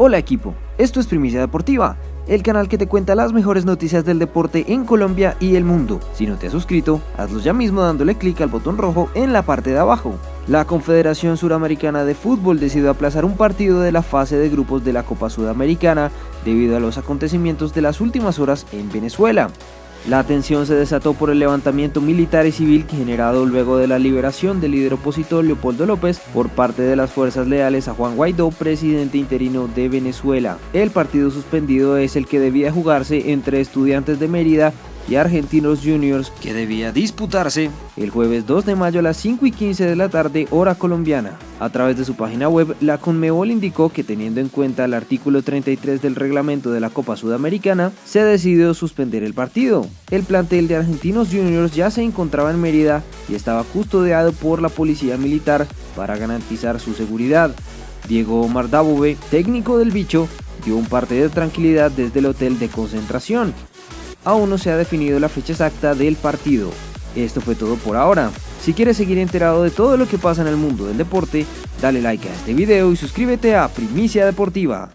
Hola equipo, esto es Primicia Deportiva, el canal que te cuenta las mejores noticias del deporte en Colombia y el mundo. Si no te has suscrito, hazlo ya mismo dándole clic al botón rojo en la parte de abajo. La Confederación Suramericana de Fútbol decidió aplazar un partido de la fase de grupos de la Copa Sudamericana debido a los acontecimientos de las últimas horas en Venezuela. La tensión se desató por el levantamiento militar y civil generado luego de la liberación del líder opositor Leopoldo López por parte de las fuerzas leales a Juan Guaidó, presidente interino de Venezuela. El partido suspendido es el que debía jugarse entre estudiantes de Mérida y Argentinos Juniors que debía disputarse el jueves 2 de mayo a las 5 y 15 de la tarde hora colombiana. A través de su página web, la Conmebol indicó que teniendo en cuenta el artículo 33 del reglamento de la Copa Sudamericana, se decidió suspender el partido. El plantel de Argentinos Juniors ya se encontraba en Mérida y estaba custodiado por la policía militar para garantizar su seguridad. Diego Omar técnico del bicho, dio un parte de tranquilidad desde el hotel de concentración, aún no se ha definido la fecha exacta del partido. Esto fue todo por ahora. Si quieres seguir enterado de todo lo que pasa en el mundo del deporte, dale like a este video y suscríbete a Primicia Deportiva.